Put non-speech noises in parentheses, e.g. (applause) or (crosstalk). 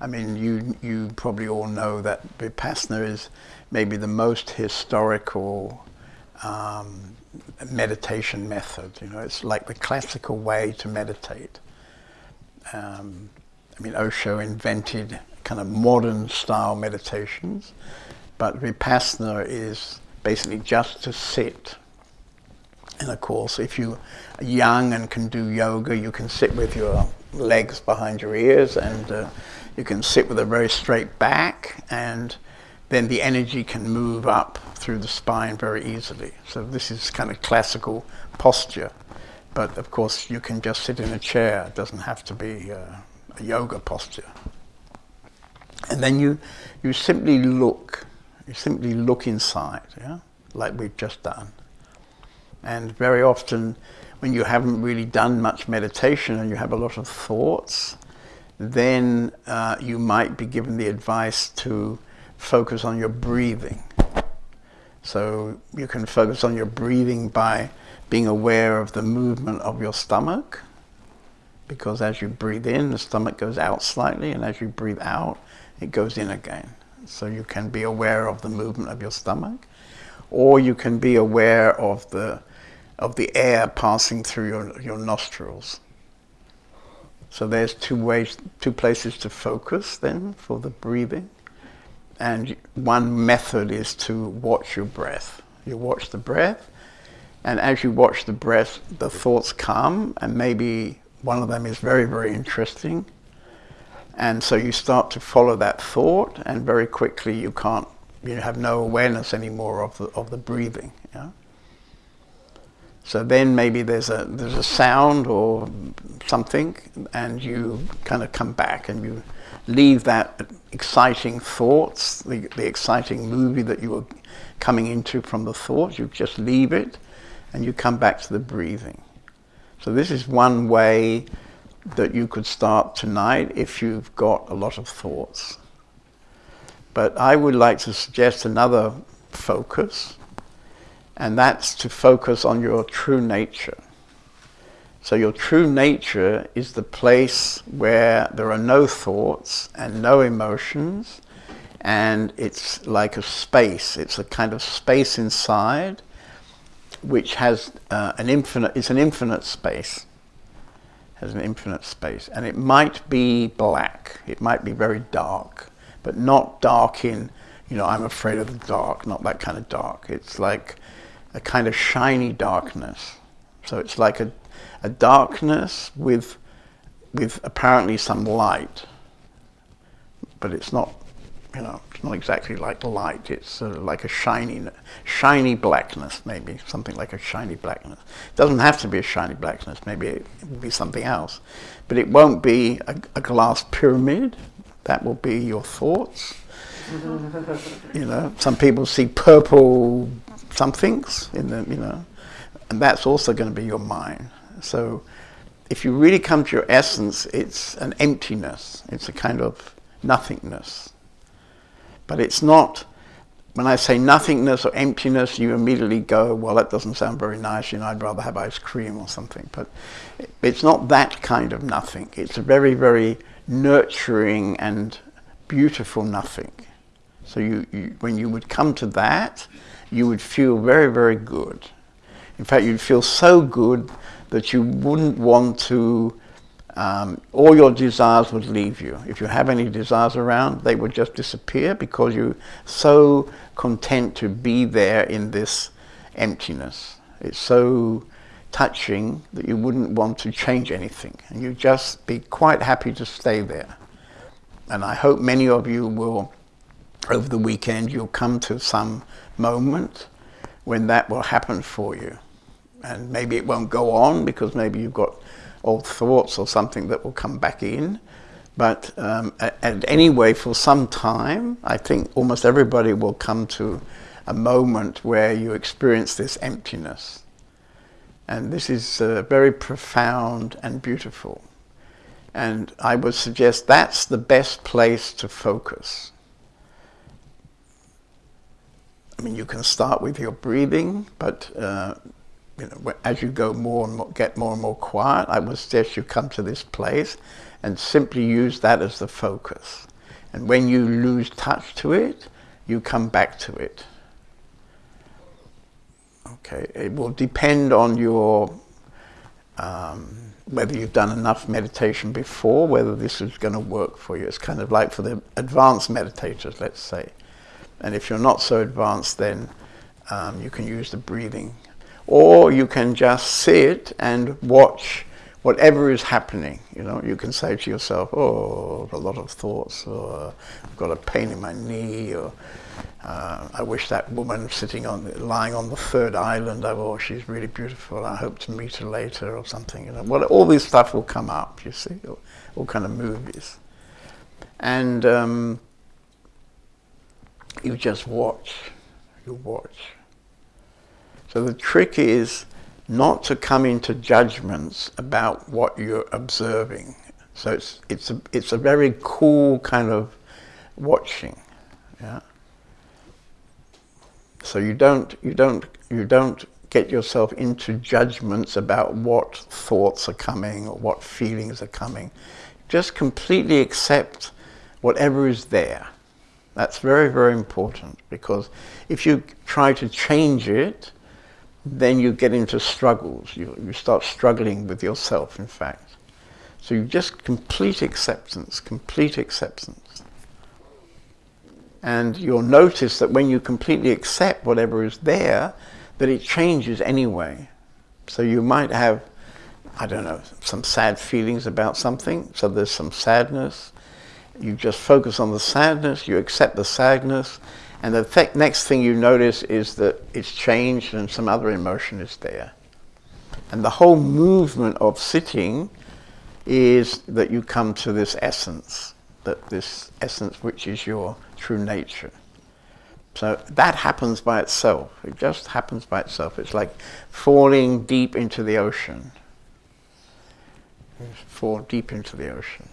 I mean, you, you probably all know that Vipassana is maybe the most historical um, meditation method. You know, it's like the classical way to meditate. Um, I mean, Osho invented kind of modern style meditations, but Vipassana is basically just to sit. And of course, if you are young and can do yoga, you can sit with your legs behind your ears and uh, you can sit with a very straight back and then the energy can move up through the spine very easily. So this is kind of classical posture. But of course, you can just sit in a chair. It doesn't have to be uh, a yoga posture. And then you, you simply look. You simply look inside, yeah, like we've just done. And very often, when you haven't really done much meditation and you have a lot of thoughts, then uh, you might be given the advice to focus on your breathing. So you can focus on your breathing by being aware of the movement of your stomach, because as you breathe in, the stomach goes out slightly, and as you breathe out, it goes in again. So you can be aware of the movement of your stomach, or you can be aware of the, of the air passing through your, your nostrils. So there's two ways, two places to focus then for the breathing. And one method is to watch your breath. You watch the breath, and as you watch the breath, the thoughts come, and maybe one of them is very, very interesting. And so you start to follow that thought, and very quickly you can't, you have no awareness anymore of the, of the breathing. Yeah? So then maybe there's a, there's a sound or something, and you kind of come back and you leave that exciting thoughts, the, the exciting movie that you were coming into from the thoughts, you just leave it and you come back to the breathing. So this is one way that you could start tonight if you've got a lot of thoughts. But I would like to suggest another focus, and that's to focus on your true nature. So your true nature is the place where there are no thoughts and no emotions, and it's like a space. It's a kind of space inside, which has uh, an infinite. It's an infinite space. Has an infinite space, and it might be black. It might be very dark, but not dark in, you know, I'm afraid of the dark. Not that kind of dark. It's like a kind of shiny darkness. So it's like a a darkness with, with apparently some light, but it's not, you know, it's not exactly like light. It's sort of like a shiny, shiny blackness, maybe something like a shiny blackness. It doesn't have to be a shiny blackness. Maybe it will be something else, but it won't be a, a glass pyramid. That will be your thoughts. (laughs) you know, some people see purple somethings in the, you know, and that's also going to be your mind. So if you really come to your essence, it's an emptiness. It's a kind of nothingness. But it's not, when I say nothingness or emptiness, you immediately go, well, that doesn't sound very nice, you know, I'd rather have ice cream or something. But it's not that kind of nothing. It's a very, very nurturing and beautiful nothing. So you, you, when you would come to that, you would feel very, very good. In fact, you'd feel so good that you wouldn't want to, um, all your desires would leave you. If you have any desires around, they would just disappear because you're so content to be there in this emptiness. It's so touching that you wouldn't want to change anything. And you'd just be quite happy to stay there. And I hope many of you will, over the weekend, you'll come to some moment when that will happen for you and maybe it won't go on because maybe you've got old thoughts or something that will come back in. But um, and anyway, for some time, I think almost everybody will come to a moment where you experience this emptiness. And this is uh, very profound and beautiful. And I would suggest that's the best place to focus. I mean, you can start with your breathing, but uh, you know, as you go more and more, get more and more quiet, I would suggest you come to this place and simply use that as the focus. And when you lose touch to it, you come back to it. Okay, it will depend on your um, whether you've done enough meditation before, whether this is going to work for you. It's kind of like for the advanced meditators, let's say. And if you're not so advanced, then um, you can use the breathing. Or you can just sit and watch whatever is happening. You know, you can say to yourself, oh, a lot of thoughts, or I've got a pain in my knee, or uh, I wish that woman sitting on, lying on the third island, oh, she's really beautiful. I hope to meet her later or something. You know, well, all this stuff will come up. You see, all, all kind of movies, and um, you just watch. You watch. So the trick is not to come into judgments about what you're observing. So it's it's a it's a very cool kind of watching. Yeah. So you don't, you don't, you don't get yourself into judgments about what thoughts are coming or what feelings are coming. Just completely accept whatever is there. That's very, very important because if you try to change it, then you get into struggles. You, you start struggling with yourself, in fact. So you just complete acceptance, complete acceptance. And you'll notice that when you completely accept whatever is there, that it changes anyway. So you might have, I don't know, some sad feelings about something. So there's some sadness. You just focus on the sadness, you accept the sadness, and the th next thing you notice is that it's changed and some other emotion is there. And the whole movement of sitting is that you come to this essence, that this essence which is your true nature. So that happens by itself. It just happens by itself. It's like falling deep into the ocean. Fall deep into the ocean.